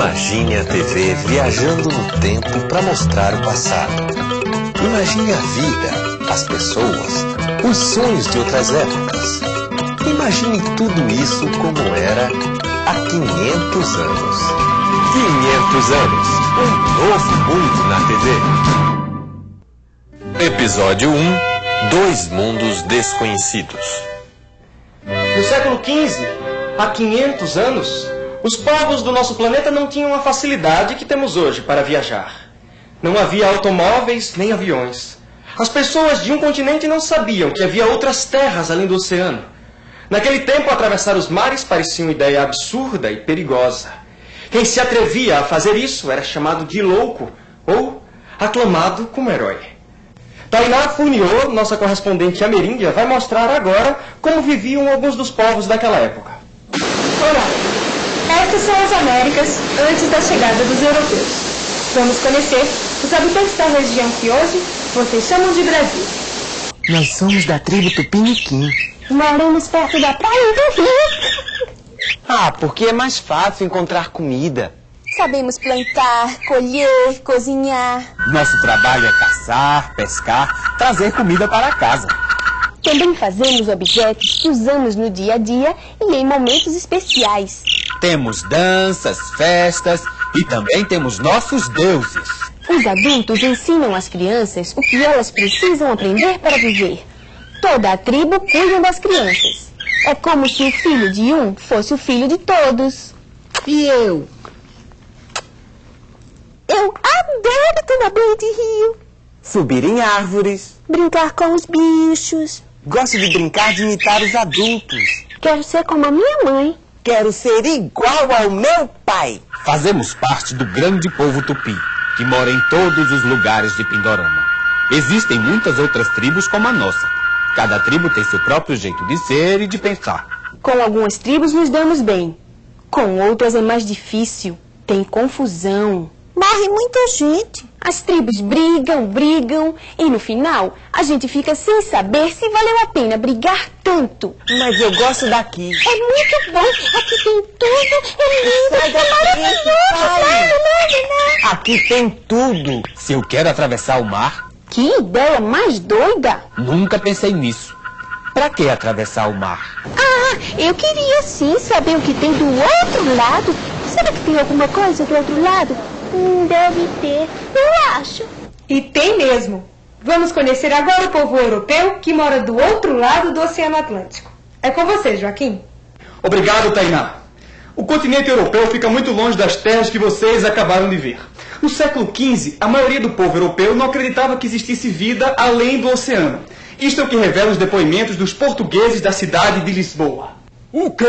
Imagine a TV viajando no tempo para mostrar o passado. Imagine a vida, as pessoas, os sonhos de outras épocas. Imagine tudo isso como era há 500 anos. 500 anos, um novo mundo na TV. Episódio 1 Dois Mundos Desconhecidos. No século XV, há 500 anos, os povos do nosso planeta não tinham a facilidade que temos hoje para viajar. Não havia automóveis nem aviões. As pessoas de um continente não sabiam que havia outras terras além do oceano. Naquele tempo, atravessar os mares parecia uma ideia absurda e perigosa. Quem se atrevia a fazer isso era chamado de louco ou aclamado como herói. Tainá Funiô, nossa correspondente ameríndia, vai mostrar agora como viviam alguns dos povos daquela época. Olá, estas são as Américas antes da chegada dos europeus. Vamos conhecer os habitantes da região que hoje vocês chamam de Brasil. Nós somos da tribo Tupiniquim. Moramos perto da praia do Rio. Ah, porque é mais fácil encontrar comida. Sabemos plantar, colher, cozinhar. Nosso trabalho é caçar, pescar, trazer comida para casa. Também fazemos objetos que usamos no dia a dia e em momentos especiais. Temos danças, festas e também temos nossos deuses. Os adultos ensinam às crianças o que elas precisam aprender para viver. Toda a tribo cuida das crianças. É como se o filho de um fosse o filho de todos. E eu? Eu adoro tomar banho de rio, Subir em árvores. brincar com os bichos. Gosto de brincar de imitar os adultos. Quero ser como a minha mãe. Quero ser igual ao meu pai. Fazemos parte do grande povo tupi, que mora em todos os lugares de Pindorama. Existem muitas outras tribos como a nossa. Cada tribo tem seu próprio jeito de ser e de pensar. Com algumas tribos nos damos bem. Com outras é mais difícil. Tem confusão. Morre muita gente. As tribos brigam, brigam. E no final, a gente fica sem saber se valeu a pena brigar tanto. Mas eu gosto daqui. É muito bom. Aqui tem tudo. É lindo. Sai É maravilhoso. pai. Não, não, não. Aqui tem tudo. Se eu quero atravessar o mar, Que ideia mais doida. nunca pensei nisso. Pra que atravessar o mar? Ah, eu queria sim saber o que tem do outro lado. Será que tem alguma coisa do outro lado? Hum, deve ter. Eu acho. E tem mesmo. Vamos conhecer agora o povo europeu que mora do outro lado do Oceano Atlântico. É com você, Joaquim. Obrigado, Tainá. O continente europeu fica muito longe das terras que vocês acabaram de ver. No século XV, a maioria do povo europeu não acreditava que existisse vida além do oceano. Isto é o que revela os depoimentos dos portugueses da cidade de Lisboa. O quê?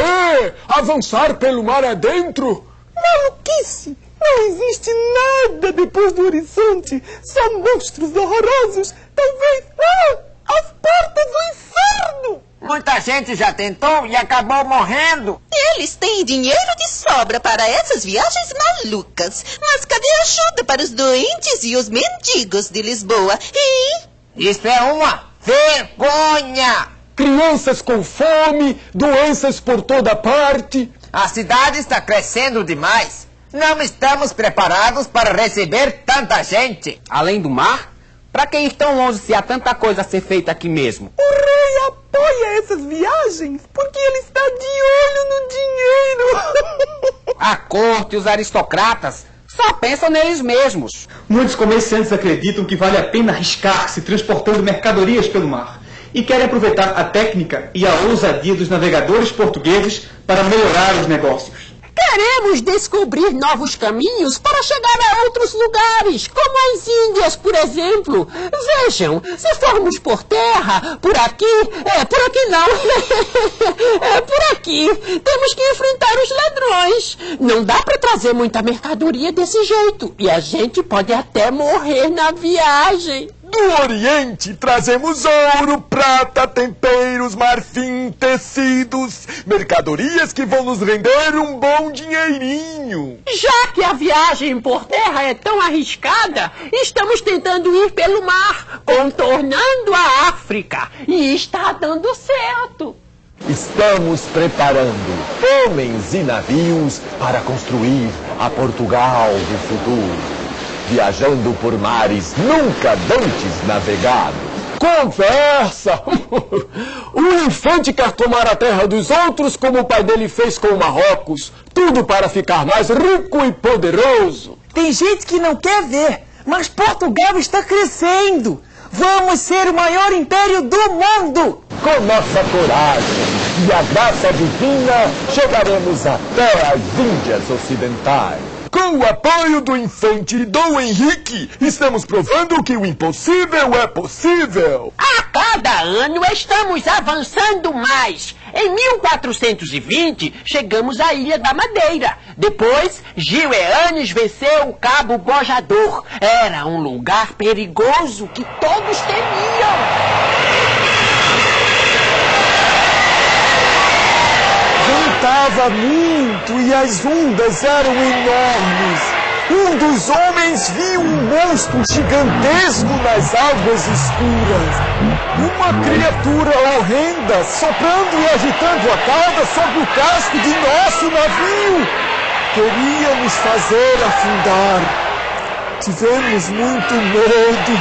Avançar pelo mar adentro? Maluquice! Não existe nada depois do horizonte. Só monstros horrorosos. Talvez. Ah, as portas do inferno! Muita gente já tentou e acabou morrendo. Eles têm dinheiro de sobra para essas viagens malucas. Mas cadê a ajuda para os doentes e os mendigos de Lisboa? E Isso é uma vergonha. Crianças com fome, doenças por toda parte. A cidade está crescendo demais. Não estamos preparados para receber tanta gente. Além do mar? Pra que ir tão longe se há tanta coisa a ser feita aqui mesmo? O rei apoia essas viagens porque ele está de olho no dinheiro. A corte e os aristocratas só pensam neles mesmos. Muitos comerciantes acreditam que vale a pena arriscar-se transportando mercadorias pelo mar e querem aproveitar a técnica e a ousadia dos navegadores portugueses para melhorar os negócios. Queremos descobrir novos caminhos para chegar a outros lugares, como as Índias, por exemplo. Vejam, se formos por terra, por aqui, é, por aqui não, é, por aqui, temos que enfrentar os ladrões. Não dá para trazer muita mercadoria desse jeito, e a gente pode até morrer na viagem. Do Oriente trazemos ouro, prata, temperos, marfim, tecidos, mercadorias que vão nos render um bom dinheirinho. Já que a viagem por terra é tão arriscada, estamos tentando ir pelo mar, contornando a África. E está dando certo. Estamos preparando homens e navios para construir a Portugal do futuro, viajando por mares nunca antes navegados. Conversa! o infante quer tomar a terra dos outros como o pai dele fez com o Marrocos. Tudo para ficar mais rico e poderoso. Tem gente que não quer ver, mas Portugal está crescendo. Vamos ser o maior império do mundo! Com nossa coragem e a graça divina, chegaremos até as Índias Ocidentais. Com o apoio do infante Dom Henrique, estamos provando que o impossível é possível. A cada ano estamos avançando mais. Em 1420, chegamos à Ilha da Madeira. Depois, Gil Eanes venceu o Cabo Bojador. Era um lugar perigoso que todos temiam. Ventava muito e as ondas eram enormes. Um dos homens viu um monstro gigantesco nas águas escuras. Uma criatura horrenda soprando e agitando a cauda sobre o casco de nosso navio. Queria nos fazer afundar. Tivemos muito medo.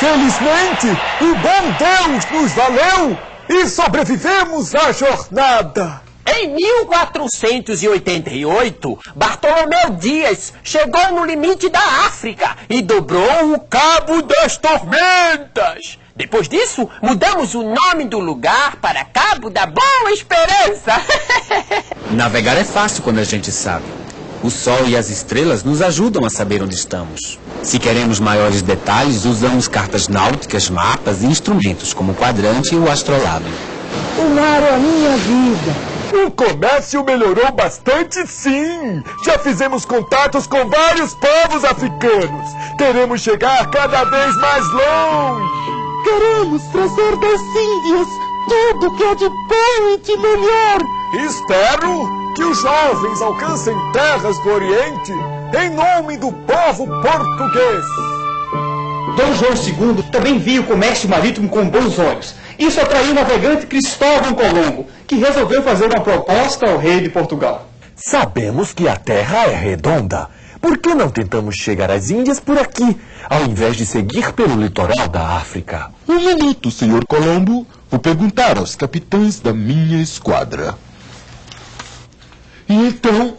Felizmente, o bom Deus nos valeu e sobrevivemos à jornada. Em 1488, Bartolomeu Dias chegou no limite da África e dobrou o Cabo das Tormentas. Depois disso, mudamos o nome do lugar para Cabo da Boa Esperança. Navegar é fácil quando a gente sabe. O sol e as estrelas nos ajudam a saber onde estamos. Se queremos maiores detalhes, usamos cartas náuticas, mapas e instrumentos como o quadrante e o astrolábio. O mar é a minha vida. O comércio melhorou bastante, sim. Já fizemos contatos com vários povos africanos. Queremos chegar cada vez mais longe. Queremos trazer das Índias tudo que é de bom e de melhor. Espero que os jovens alcancem terras do Oriente em nome do povo português. Dom João II também via o comércio marítimo com bons olhos. Isso atraiu o navegante Cristóvão Colombo, que resolveu fazer uma proposta ao rei de Portugal. Sabemos que a Terra é redonda. Por que não tentamos chegar às Índias por aqui, ao invés de seguir pelo litoral da África? Um minuto, senhor Colombo. Vou perguntar aos capitães da minha esquadra. E então,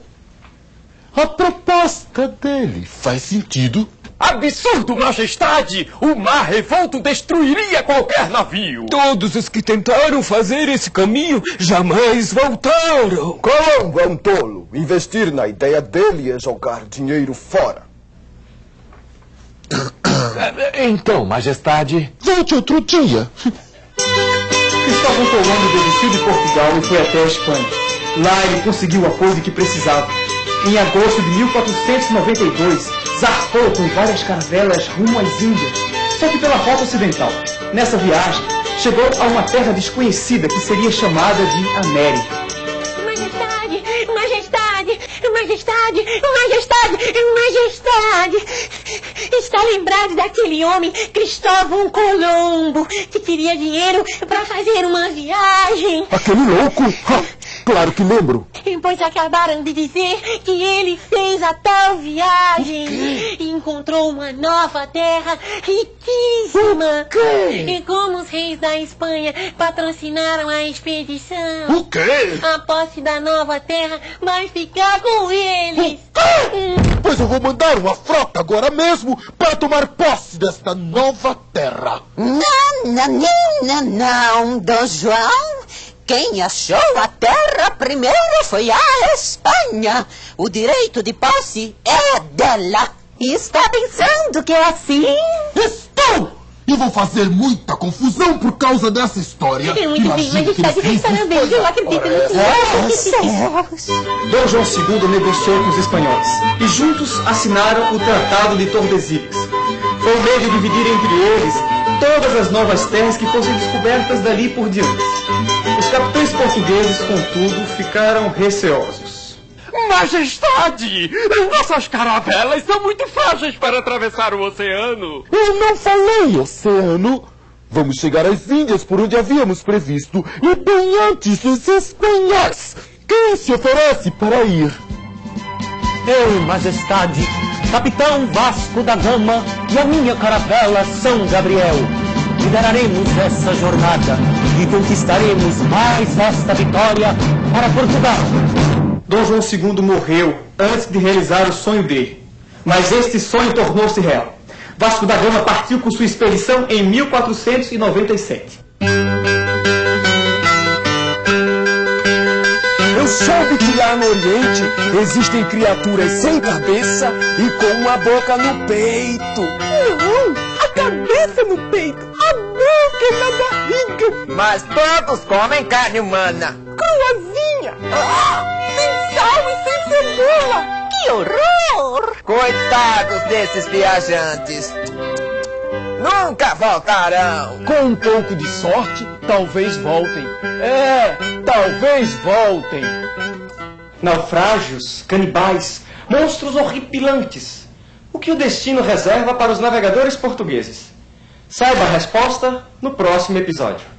a proposta dele faz sentido? Absurdo, majestade! O mar revolto destruiria qualquer navio! Todos os que tentaram fazer esse caminho jamais voltaram! Colombo é um tolo. Investir na ideia dele é jogar dinheiro fora. Então, majestade. Volte outro dia. Cristóvão Colombo desistiu de Portugal e foi até a Espanha. Lá ele conseguiu o apoio que precisava. Em agosto de 1492, zarpou com várias caravelas rumo às Índias, só que pela rota ocidental. Nessa viagem, chegou a uma terra desconhecida que seria chamada de América. Majestade, majestade, majestade, majestade, majestade. Está lembrado daquele homem, Cristóvão Colombo, que queria dinheiro para fazer uma viagem? Aquele louco? Claro que lembro. Pois acabaram de dizer que ele fez a tal viagem e encontrou uma nova terra riquíssima. E como os reis da Espanha patrocinaram a expedição, O quê? a posse da nova terra vai ficar com eles. Pois eu vou mandar uma frota agora mesmo para tomar posse desta nova terra. Não, não, não, não, não, Dom João. Quem achou a terra primeiro foi a Espanha. O direito de posse é dela. E está pensando que é assim? Estou! E vou fazer muita confusão por causa dessa história. É muito bem, pensem Parabéns, eu acredito no senhor. Dom João II negociou com os espanhóis e juntos assinaram o Tratado de Tordesilhas. Foi o meio de dividir entre eles todas as novas terras que fossem descobertas dali por diante. Os capitães portugueses, contudo, ficaram receosos. Majestade! Nossas caravelas são muito frágeis para atravessar o oceano. Eu não falei oceano. Vamos chegar às Índias por onde havíamos previsto e bem antes dos espanhóis. Quem se oferece para ir? Eu, majestade, capitão Vasco da Gama e a minha caravela São Gabriel. Lideraremos essa jornada e conquistaremos mais esta vitória para Portugal. Dom João II morreu antes de realizar o sonho dele. Mas este sonho tornou-se real. Vasco da Gama partiu com sua expedição em 1497. Eu soube que lá no Oriente existem criaturas sem cabeça e com uma boca no peito. Não, a cabeça no peito, barriga. Mas todos comem carne humana. Cruazinha, ah, sem sal e sem cebola. Que horror! Coitados desses viajantes. Nunca voltarão. Com um pouco de sorte, talvez voltem. É, talvez voltem. Naufrágios, canibais, monstros horripilantes. O que o destino reserva para os navegadores portugueses? Saiba a resposta no próximo episódio.